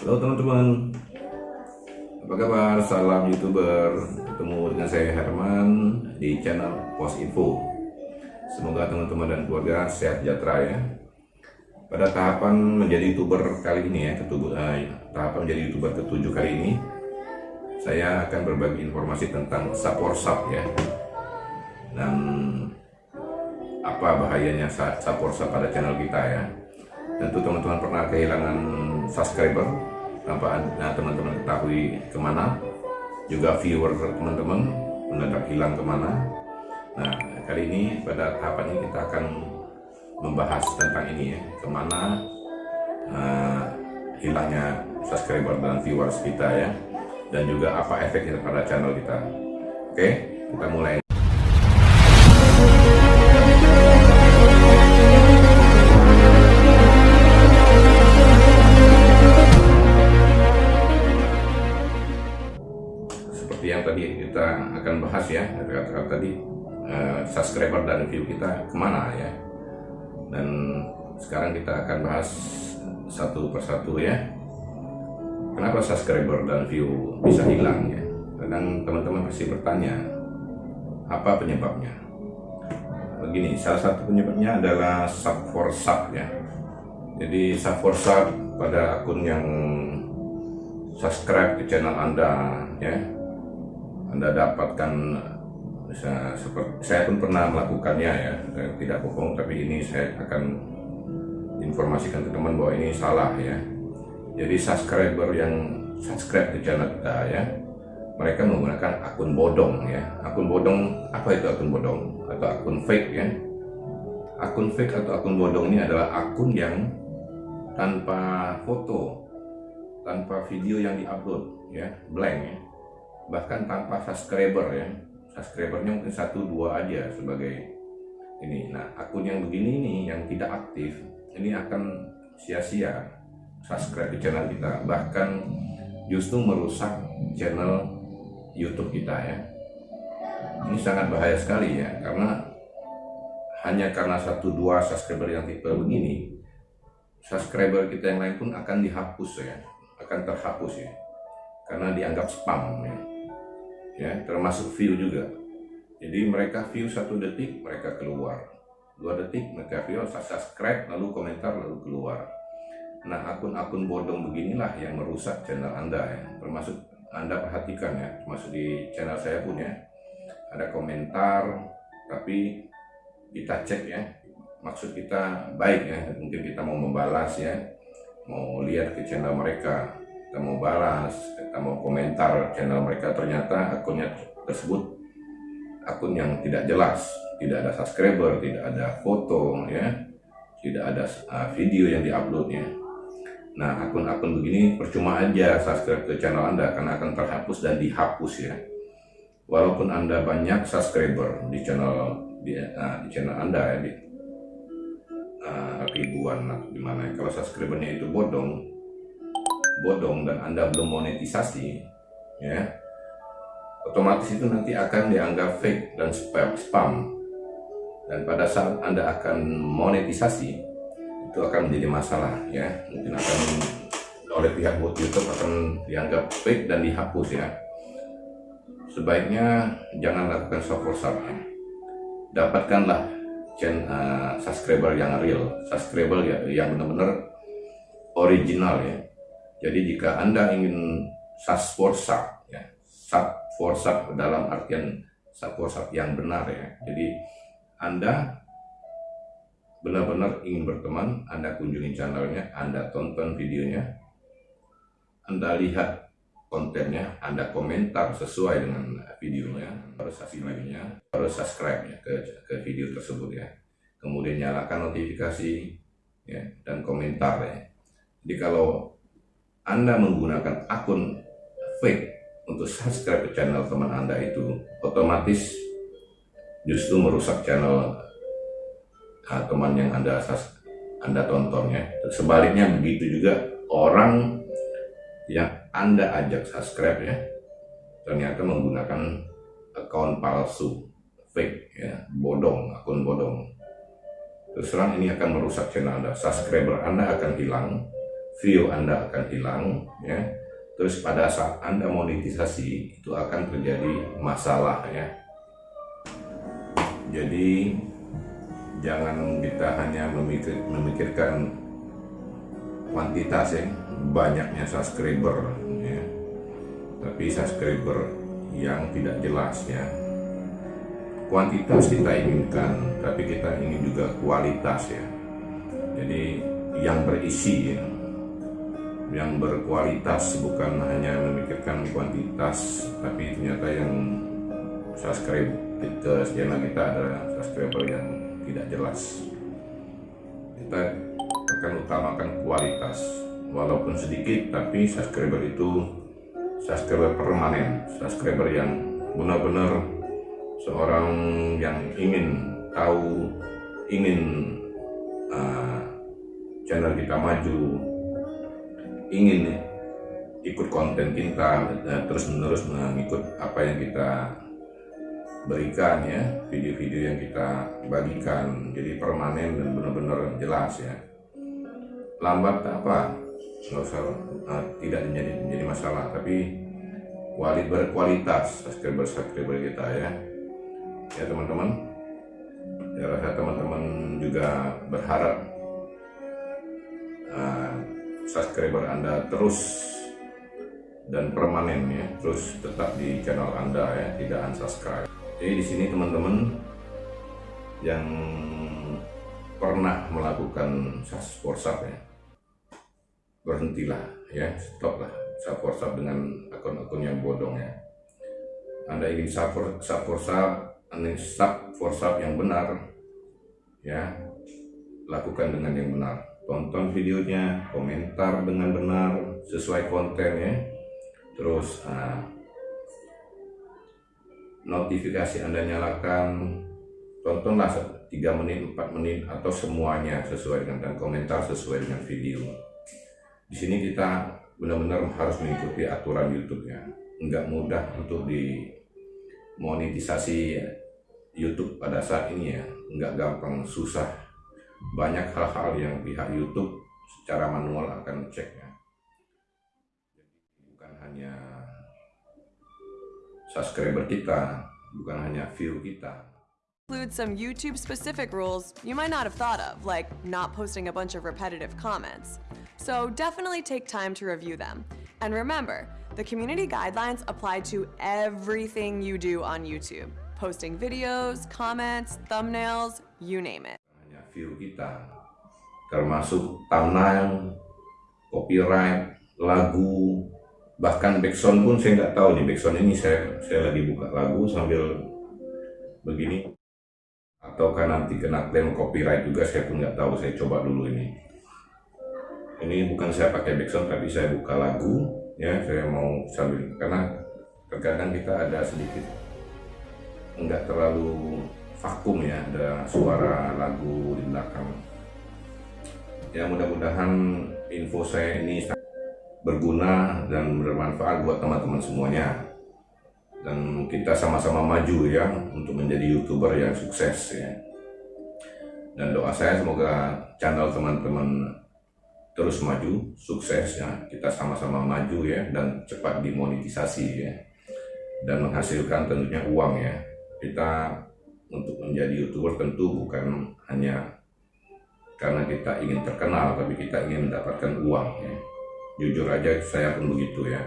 Halo teman-teman. Apa kabar? Salam youtuber. Ketemu dengan saya Herman Di channel Pos Info. Semoga teman-teman dan keluarga sehat sejahtera ya. Pada tahapan menjadi youtuber kali ini ya ketujuh, eh, tahapan menjadi youtuber ketujuh kali ini saya akan berbagi informasi tentang saporsap ya. Dan apa bahayanya saporsap pada channel kita ya. Tentu teman-teman pernah kehilangan subscriber tanpa nah, teman-teman ketahui ke mana. Juga viewer teman-teman mendadak hilang ke mana. Nah kali ini pada tahapan ini kita akan membahas tentang ini ya ke mana uh, hilangnya subscriber dan viewers kita ya. Dan juga apa efeknya pada channel kita. Oke kita mulai tadi uh, subscriber dan view kita ke mana ya. Dan sekarang kita akan bahas satu persatu ya. Kenapa subscriber dan view bisa hilang ya? Kadang teman-teman pasti bertanya apa penyebabnya? Begini salah satu penyebabnya adalah sub for sub ya. Jadi sub for sub pada akun yang subscribe ke channel anda ya. Anda dapatkan saya, seperti, saya pun pernah melakukannya ya. Tidak bohong tapi ini saya akan informasikan ke teman bahwa ini salah ya. Jadi subscriber yang subscribe ke channel kita ya mereka menggunakan akun bodong ya. Akun bodong apa itu akun bodong? Atau akun fake ya? Akun fake atau akun bodong ini adalah akun yang tanpa foto tanpa video yang diupload ya blank ya. Bahkan tanpa subscriber ya subscribernya mungkin satu dua aja sebagai ini. Nah akun yang begini nih yang tidak aktif ini akan sia-sia subscribe di channel kita. Bahkan justru merusak channel YouTube kita ya. Ini sangat bahaya sekali ya karena hanya karena satu dua subscriber yang tipe begini subscriber kita yang lain pun akan dihapus ya. Akan terhapus ya. Karena dianggap spam ya ya termasuk view juga. Jadi mereka view satu detik mereka keluar. Dua detik mereka view subscribe lalu komentar lalu keluar. Nah akun-akun bodong beginilah yang merusak channel anda ya. Termasuk anda perhatikan ya. Termasuk di channel saya pun ya. Ada komentar tapi kita cek ya. Maksud kita baik ya. Mungkin kita mau membalas ya. Mau lihat ke channel mereka kita mau balas, kita mau komentar channel mereka ternyata akunnya tersebut akun yang tidak jelas, tidak ada subscriber, tidak ada foto ya, tidak ada uh, video yang diuploadnya. Nah akun-akun begini percuma aja subscribe ke channel Anda karena akan terhapus dan dihapus ya. Walaupun Anda banyak subscriber di channel di, uh, di channel Anda ya di uh, ribuan lah gimana kalau subscribernya itu bodong bodong dan Anda belum monetisasi, ya, otomatis itu nanti akan dianggap fake dan spam. Dan pada saat Anda akan monetisasi, itu akan menjadi masalah, ya. Mungkin akan oleh pihak buat YouTube akan dianggap fake dan dihapus, ya. Sebaiknya jangan lakukan soft sub. Dapatkanlah channel uh, subscriber yang real, subscriber ya, yang benar-benar original ya jadi jika Anda ingin sas for sub, ya, sub for sub dalam artian sub for sub yang benar ya. Jadi Anda benar-benar ingin berteman, Anda kunjungi channelnya, Anda tonton videonya, Anda lihat kontennya, Anda komentar sesuai dengan videonya, harus kasih lainnya, harus subscribe ya ke, ke video tersebut ya. Kemudian nyalakan notifikasi ya dan komentar ya. Jadi kalau anda menggunakan akun fake untuk subscribe ke channel teman Anda itu otomatis justru merusak channel uh, teman yang Anda Anda tontonnya. Sebaliknya begitu juga orang yang Anda ajak subscribe ya ternyata menggunakan akun palsu fake ya bodong akun bodong terus terang ini akan merusak channel Anda. Subscriber Anda akan hilang, view Anda akan hilang, ya. Terus pada saat Anda monetisasi itu akan terjadi masalah ya. Jadi jangan kita hanya memikir, memikirkan kuantitas ya, banyaknya subscriber ya. Tapi subscriber yang tidak jelas ya kuantitas kita inginkan, tapi kita ingin juga kualitas ya. Jadi yang berisi ya, yang berkualitas bukan hanya memikirkan kuantitas, tapi ternyata yang subscribe kita channel kita adalah subscriber yang tidak jelas. Kita akan utamakan kualitas, walaupun sedikit, tapi subscriber itu subscriber permanen, subscriber yang benar-benar seorang yang ingin tahu, ingin uh, channel kita maju, ingin ikut konten kita uh, terus menerus mengikut apa yang kita berikan ya video-video yang kita bagikan jadi permanen dan benar-benar jelas ya. Lambat apa? Nggak usah uh, tidak menjadi menjadi masalah tapi kualitas berkualitas subscriber subscriber kita ya. Ya teman-teman ya rasa teman-teman juga berharap uh, subscriber anda terus dan permanen ya terus tetap di channel anda ya tidak unsubscribe. Jadi di sini teman-teman yang pernah melakukan WhatsApp ya berhentilah ya stop lah sub dengan akun-akun yang bodong ya. Anda ingin sub WhatsApp sub for sub yang benar ya lakukan dengan yang benar tonton videonya komentar dengan benar sesuai konten ya. Terus uh, notifikasi anda nyalakan. Tontonlah 3 menit 4 menit atau semuanya sesuai dengan dan komentar sesuai dengan video. Di sini kita benar-benar harus mengikuti aturan YouTube ya. Nggak mudah untuk di monetisasi YouTube pada saat ini ya. Nggak gampang susah banyak hal-hal yang pihak YouTube secara manual akan cek ya bukan hanya subscriber kita bukan hanya view kita include some YouTube specific rules you might not have thought of, like not posting a bunch of repetitive comments. So definitely take time to review them. And remember, the community guidelines apply to everything you do on YouTube. Posting videos, comments, thumbnails, you name it. View kita, termasuk thumbnail, copyright, lagu, bahkan backsound pun saya nggak tahu nih backsound ini saya saya lagi buka lagu sambil begini. Ataukah nanti kena klaim copyright juga saya pun nggak tahu saya coba dulu ini. Ini bukan saya pakai background tapi saya buka lagu ya saya mau sambil karena terkadang kita ada sedikit enggak terlalu vakum ya ada suara lagu di belakang. Ya mudah-mudahan info saya ini berguna dan bermanfaat buat teman-teman semuanya. Dan kita sama-sama maju ya untuk menjadi youtuber yang sukses ya. Dan doa saya semoga channel teman-teman terus maju sukses ya. Kita sama-sama maju ya dan cepat dimonetisasi ya. Dan menghasilkan tentunya uang ya. Kita untuk menjadi youtuber tentu bukan hanya karena kita ingin terkenal tapi kita ingin mendapatkan uang ya. Jujur aja saya pun begitu ya.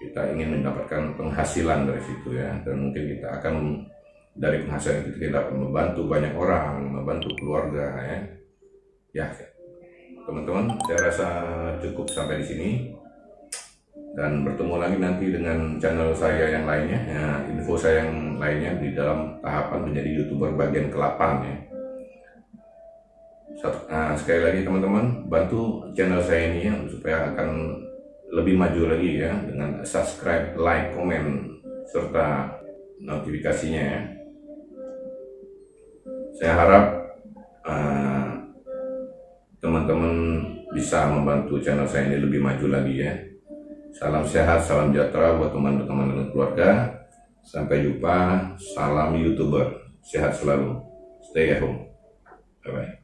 Kita ingin mendapatkan penghasilan dari situ ya. Dan mungkin kita akan dari penghasilan itu kita dapat membantu banyak orang membantu keluarga ya. Ya teman-teman saya rasa cukup sampai di sini dan bertemu lagi nanti dengan channel saya yang lainnya ya, info saya yang lainnya di dalam tahapan menjadi youtuber bagian ke-8 ya nah, sekali lagi teman-teman bantu channel saya ini ya supaya akan lebih maju lagi ya dengan subscribe, like, komen serta notifikasinya ya. Saya harap eh, teman-teman uh, bisa membantu channel saya ini lebih maju lagi ya. Salam sehat, salam sejahtera buat teman-teman dan keluarga. Sampai jumpa, salam youtuber, sehat selalu, stay at home. Bye bye.